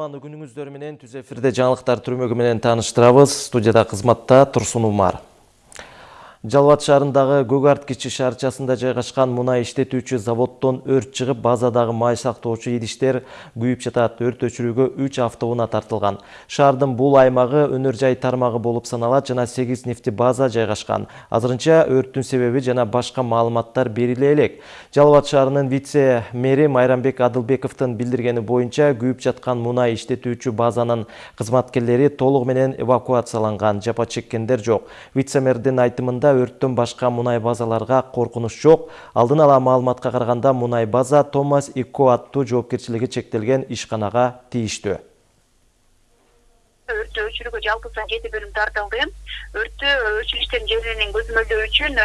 кутмандуу күнүңүздөр менен түз эфирде жаңылыктар түрмөгү менен тааныштырабыз студияда кызматта турсун умар. Шаарындагы көк арт кичи шаарчасында жайгашкан мунай иштетүүчү заводдон өрт чыгып базадагы май сактоочу идиштер күйүп жатат өрт өчүрүүгө үч автоунаа тартылган шаардын бул аймагы өнөр жай тармагы болуп саналат жана сегиз нефти база жайгашкан азырынча өрттүн себеби жана башка маалыматтар бериле элек. Жалал абад шаарынын вице мэри майрамбек адылбековдун билдиргени боюнча күйүп жаткан мунай иштетүүчү базанын кызматкерлери толугу менен эвакуацияланган жапа чеккендер жок вице мэрдин айтымында өрттөн башка мунай базаларга коркунуч жок. Алдын ала маалыматка караганда мунай база томас ико аттуу жоопкерчилиги чектелген ишканага тийиштүү өрттү өчүрүүгө жалпысынан жети бөлүм тартылды. Өрттү өчүрүштөрдүн жерлерин көзөмөлдөө үчүн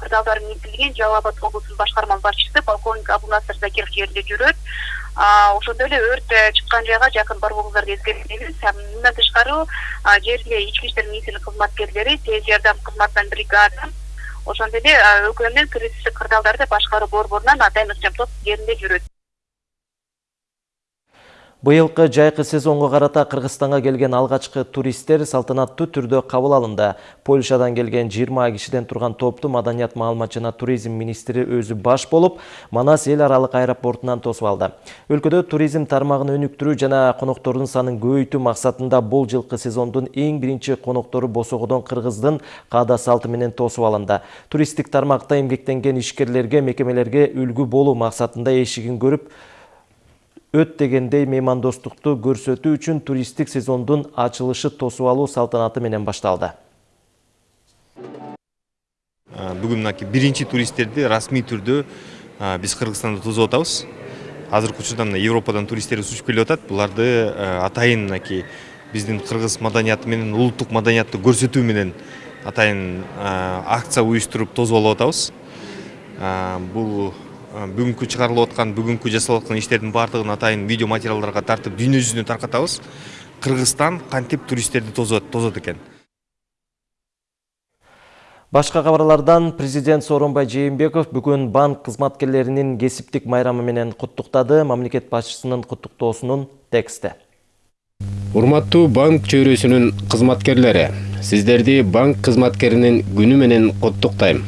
кырдаалдар эңгертилген жалал абад облусунун башкарма башчысы полковник абунасыр закиров жеринде жүрөт ошондой эле өрт чыккан жайга жакын барбооңуздарга эскертебиз мындан тышкары жерде ички иштер министрлиги кызматкерлери тез жардам кызматынан бригада ошондой эле өлкөнүн кризистик кырдаалдарды башкаруу борборунан атайын ыкчам топ жеринде жүрөт Быйылкы жайкы сезонго карата Кыргызстанга келген алгачкы туристтер салтанаттуу түрдө кабыл алынды. Польшадан келген 20 кишиден турган топту маданият маалымат жана туризм министри өзү баш болуп, Манас эл аралык аэропортунан тосуп алды. Өлкөдө туризм тармагын өнүктүрүү жана коноктордун санын көбөйтүү максатында бул жылкы сезондун эң биринчи коноктору босогодон кыргыздын каада салты менен тосуп алынды. Туристтик тармакта эмгектенген ишкерлерге, мекемелерге үлгү болуу максатында эшигин көрүп, өт дегендей меймандостукту көрсөтүү үчүн туристтик сезондун ачылышы тосуп алуу салтанаты менен башталды. Бүгүн мынакей биринчи туристтерди расмий түрдө биз кыргызстанда тосуп атабыз. Азыркы учурда европадан туристтерибиз учуп келип атат. Буларды атайын мынакей биздин кыргыз маданияты менен улуттук маданиятты көрсөтүү менен атайын акция уюштуруп тосуп алып атабыз. Бул бүгүнкү чыгарылып аткан бүгүнкү жасалып аткан иштердин баардыгын атайын видео материалдарга тартып дүйнө жүзүнө таркатабыз. Кыргызстан кантип туристтерди тосот экен? Башка кабарлардан президент сооронбай жээнбеков бүгүн банк кызматкерлеринин кесиптик майрамы менен куттуктады. Мамлекет башчысынын куттуктоосунун тексти. Урматтуу банк чөйрөсүнүн кызматкерлери сиздерди банк кызматкеринин күнү менен куттуктайм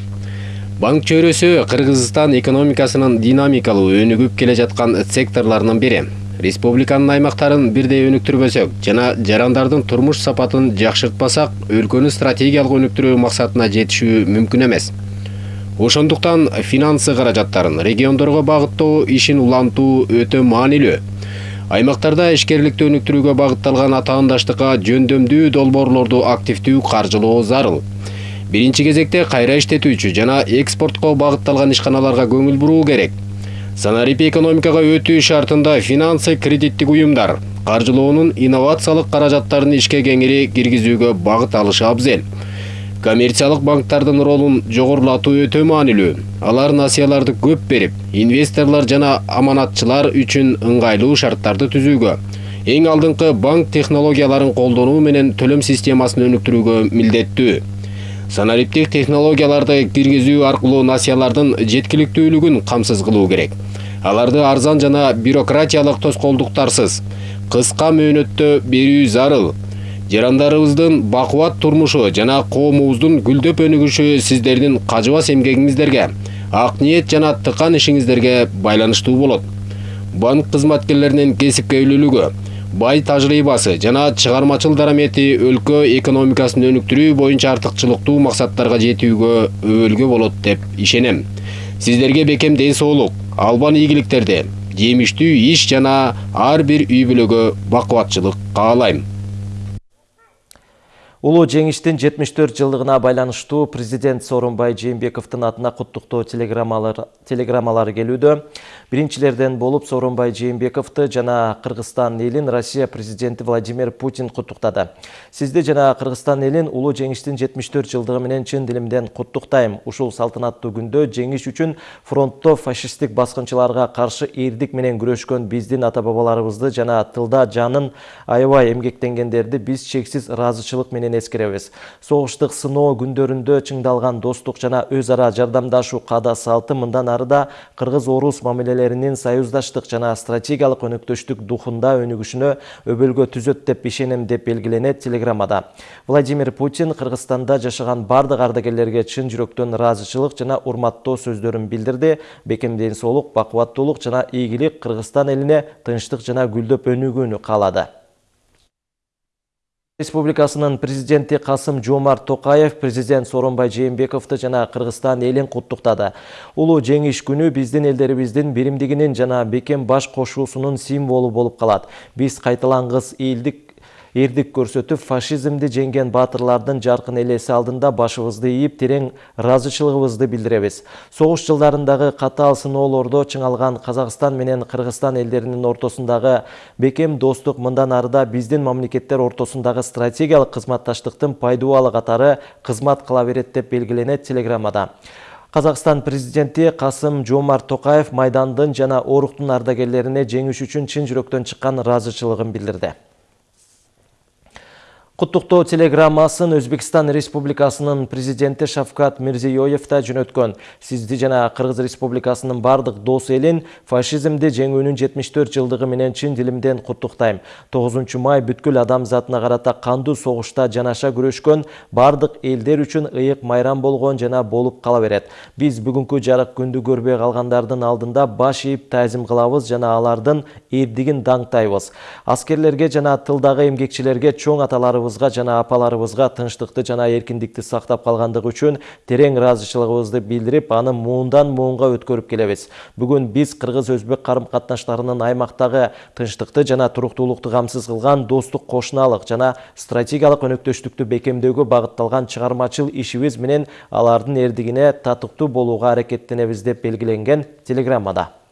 банк чөйрөсү кыргызстан экономикасынын динамикалуу өнүгүп келе жаткан секторлорунун бири. Республиканын аймактарын бирдей өнүктүрбөсөк жана жарандардын турмуш сапатын жакшыртпасак өлкөнү стратегиялык өнүктүрүү максатына жетишүү мүмкүн эмес. Ошондуктан финансы каражаттарын региондорго багыттоо ишин улантуу өтө маанилүү. Аймактарда ишкерликти өнүктүрүүгө багытталган атаандаштыкка жөндөмдүү долбоорлорду активдүү каржылоо зарыл биринчи кезекте кайра иштетүүчү жана экспортко багытталган ишканаларга көңүл буруу керек. Санарип экономикага өтүү шартында финансы кредиттик уюмдар каржылоонун инновациялык каражаттарын ишке кеңири киргизүүгө багыт алышы абзел. Коммерциялык банктардын ролун жогорулатуу өтө маанилүү. Алар насыяларды көп берип инвесторлор жана аманатчылар үчүн ыңгайлуу шарттарды түзүүгө эң алдыңкы банк технологияларын колдонуу менен төлөм системасын өнүктүрүүгө милдеттүү. Санариптик технологияларды киргизүү аркылуу насыялардын жеткиликтүүлүгүн камсыз кылуу керек. Аларды арзан жана бюрократиялык тоскоолдуктарсыз кыска мөөнөттө берүү зарыл. Жарандарыбыздын бакубат турмушу жана коомубуздун гүлдөп өнүгүшү сиздердин кажыбас эмгегиңиздерге ак ниет жана тыкан ишиңиздерге байланыштуу болот. Банк кызматкерлеринин кесипкөйлүүлүгү бай тажрыйбасы жана чыгармачыл дарамети өлкө экономикасын өнүктүрүү боюнча артыкчылыктуу максаттарга жетүүгө өбөлгө болот деп ишенем. Сиздерге бекем ден соолук албан ийгиликтерди жемиштүү иш жана ар бир үй бүлөгө бакубатчылык каалайм. Улуу жеңиштин 74 жылдыгына байланыштуу президент Сооронбай Жээнбековдун атына куттуктоо телеграммалары телеграммалары келүүдө. Биринчилерден болуп Сооронбай Жээнбековду жана Кыргызстан элин Россия президенти Владимир Путин куттуктады. Сизди жана Кыргызстан элин улуу жеңиштин 74 жылдыгы менен чын дилимден куттуктайм. Ушул салтанаттуу күндө жеңиш үчүн фронтто фашисттик баскынчыларга каршы эрдик менен күрөшкөн биздин ата бабаларыбызды жана тылда жанын аябай эмгектенгендерди биз чексиз ыраазычылык менен менен эскеребиз согуштук сыноо күндөрүндө чыңдалган достук жана өз ара жардамдашуу каада салты мындан ары да кыргыз орус мамилелеринин союздаштык жана стратегиялык өнөктөштүк духунда өнүгүшүнө өбөлгө түзөт деп ишенем деп белгиленет телеграммада. Владимир путин кыргызстанда жашаган бардык ардагерлерге чын жүрөктөн ыраазычылык жана урматтоо сөздөрүн билдирди бекем ден соолук бакубаттуулук жана ийгилик кыргызстан элине тынчтык жана гүлдөп өнүгүүнү каалады республикасынын президенти касым жомарт токаев президент сооронбай жээнбековду жана кыргызстан элин куттуктады улуу жеңиш күнү биздин элдерибиздин биримдигинин жана бекем баш кошуусунун символу болуп калат биз кайталангыс элдик эрдик көрсөтүп фашизмди жеңген баатырлардын жаркын элеси алдында башыбызды ийип терең ыраазычылыгыбызды билдиребиз согуш жылдарындагы катаал сыноолордо чыңалган казакстан менен кыргызстан элдеринин ортосундагы бекем достук мындан ары да биздин мамлекеттер ортосундагы стратегиялык кызматташтыктын пайдубалы катары кызмат кыла берет деп белгиленет телеграммада. Қазақстан президенти Касым Жомарт Токаев майдандын жана оруктун ардагерлерине жеңиш үчүн чын жүрөктөн чыккан ыраазычылыгын билдирди Құттықтоо телеграммасын Өзбекстан Республикасынын президенти Шавкат Мирзиёев да жөнөткөн. Сизди жана Кыргыз Республикасынын бардык дос элин фашизмди жеңүүнүн 74 жылдыгы менен чын дилимден куттуктайм. 9 май бүткүл адамзатына карата кандуу согушта жанаша күрөшкөн бардык элдер үчүн ыйык майрам болгон жана болуп кала берет. Биз бүгүнкү жарык күндү көрбөй калгандардын алдында баш ийип тазим кылабыз жана алардын эрдигин даңктайбыз. Аскерлерге жана тылдагы эмгекчилерге чоң аталары аталарыбызга жана апаларыбызга тынчтыкты жана эркиндикти сактап калгандыгы үчүн терең ыраазычылыгыбызды билдирип аны муундан муунга өткөрүп келебиз. Бүгүн биз кыргыз өзбек карым катнаштарынын аймактагы тынчтыкты жана туруктуулукту камсыз кылган достук кошуналык жана стратегиялык өнөктөштүктү бекемдөөгө багытталган чыгармачыл ишибиз менен алардын эрдигине татыктуу болууга аракеттенебиз деп белгиленген телеграммада.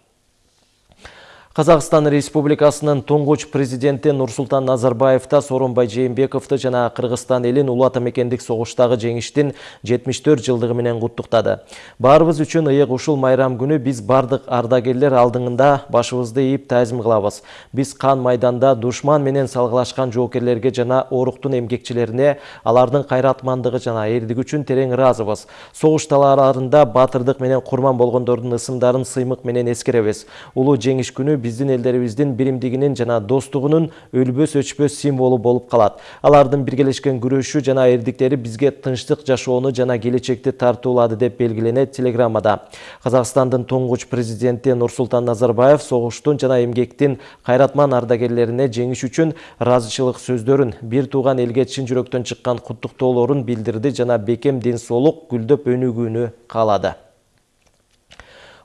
Қазақстан Республикасынын туңгуч президенти Нурсултан Назарбаев та Сооронбай Жээнбековду жана Кыргызстан элин улуу ата мекендик согуштагы жеңиштин 74 жылдыгы менен куттуктады. Баарыбыз үчүн ыйык ушул майрам күнү биз бардык ардагерлер алдыңында башыбызды ийип тазим кылабыз. Биз кан майданда душман менен салгылашкан жоокерлерге жана оруктун эмгекчилерине алардын кайратмандыгы жана эрдиги үчүн терең ыраазыбыз. Согуш талааларында баатырдык менен курман болгондордун ысымдарын сыймык менен эскеребиз. Улуу жеңиш күнү биздин элдерибиздин биримдигинин жана достугунун өлбөс өчпөс символу болуп калат алардын биргелешкен күрөшү жана эрдиктери бизге тынчтык жашоону жана келечекти тартуулады деп белгиленет телеграммада. Казакстандын туңгуч президенти нурсултан назарбаев согуштун жана эмгектин кайратман ардагерлерине жеңиш үчүн ыраазычылык сөздөрүн бир тууган элге чын жүрөктөн чыккан куттуктоолорун билдирди жана бекем ден соолук гүлдөп өнүгүүнү каалады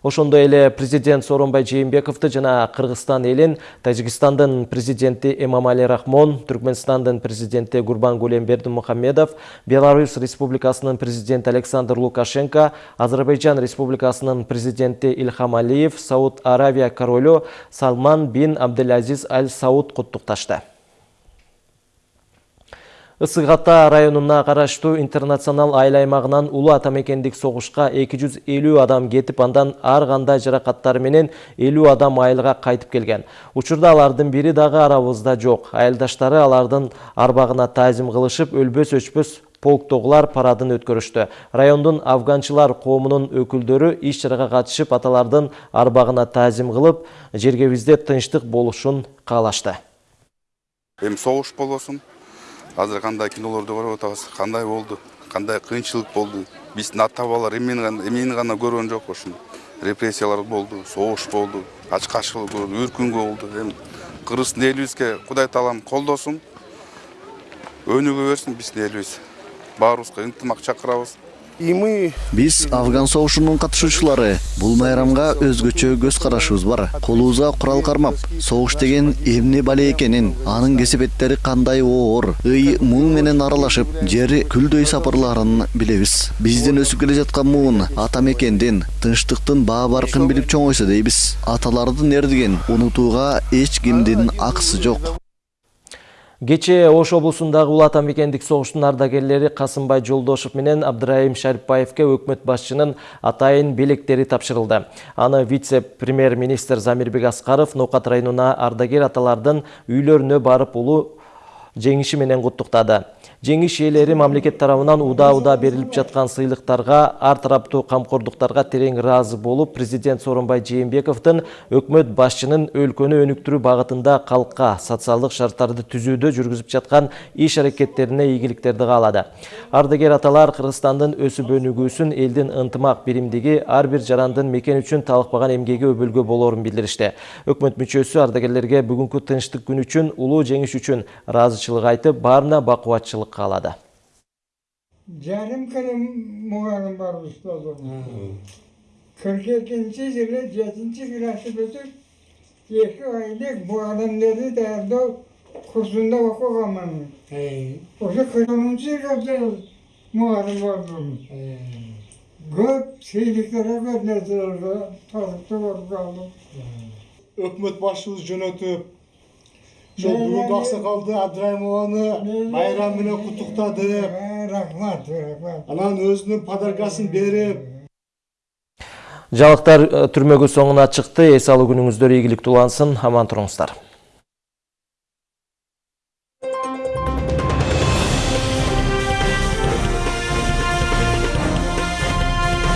ошондой эле президент сооронбай жээнбековду жана кыргызстан элин тажикстандын президенти эмомали рахмон түркмөнстандын президенти гурбангулы бердимухамедов беларусь республикасынын президенти александр лукашенко азербайжан республикасынын президенти ильхам алиев сауд аравия королу салман бин абдулазиз аль сауд куттукташты ысык ата районуна караштуу интернационал айыл аймагынан улуу ата мекендик согушка 250 адам кетип андан ар кандай жаракаттар менен 50 адам айылга кайтып келген учурда алардын бири дагы арабызда жок айылдаштары алардын арбагына таазим кылышып өлбөс өчпөс полктогулар парадын өткөрүштү райондун афганчылар коомунун өкүлдөрү иш чарага катышып аталардын арбагына таазим кылып жергебизде тынчтык болушун каалашты эми согуш болбосун азыр кандай кинолорду көрүп атабыз кандай болду? Кандай кыйынчылык болду? Биздин ата бабалар эмени гана көргөн жок ушул репрессиялар болду согуш болду ач каршылык болду үркүнгө болду. Эми кыргыздын элибизге кудай таалам колдосун. Өнүгө берсин биздин элибиз баарыбызга ынтымак чакырабыз. Биз афган согушунун катышуучулары бул майрамга өзгөчө көз карашыбыз бар колубузга курал кармап согуш деген эмне бала экенин анын кесепеттери кандай оор ый муң менен аралашып жер күлдөй сапырыларын билебиз биздин өсүп келе жаткан муун ата мекендин тынчтыктын баа баркын билип чоңойсо дейбиз аталардын эрдигин унутууга эч кимдин акысы жок Кече Ош облусундагы улуу ата мекендик согуштун ардагерлери Касымбай Жолдошов менен Абдырайым Шарипбаевке өкмөт башчынын атайын белектери тапшырылды. Аны вице-премьер-министр Замирбек Аскаров Нокат районуна ардагер аталардын үйлөрүнө барып улуу жеңиши менен куттуктады. Жеңиш ээлери мамлекет тарабынан ууда-ууда берилип жаткан сыйлыктарга ар тараптуу камкордуктарга терең ыраазы болуп президент сооронбай жээнбековдун өкмөт башчынын өлкөнү өнүктүрүү багытында калкка социалдык шарттарды түзүүдө жүргүзүп жаткан иш аракеттерине ийгиликтерди каалады ардагер аталар кыргызстандын өсүп өнүгүүсүн элдин ынтымак биримдиги ар бир жарандын мекен үчүн талыкпаган эмгеги өбөлгө болоорун билдиришти өкмөт мүчөсү ардагерлерге бүгүнкү тынчтык күнү үчүн улуу жеңиш үчүн ыраазычылык айтып баарына бакубатчылык qalada. Canım Kırım muğanım var ustazım. 42. yılı 7. klası bütün Yeki aylık bu adam dedi derdi kursunda vakıf amanı. Oca 40. yılda muharım vardım. Göp şeyliklere gönderdiler. Tarıkta var kaldım. Hükümet başımız yönetip ошол бүгүнкү аксакалды абдрайымованы майрам Э, рахмат рахмат анан өзүнүн подаркасын берип жаңылыктар э, түрмөгү соңуна чыкты эс алуу күнүңүздөр ийгиликтүү улансын аман туруңуздар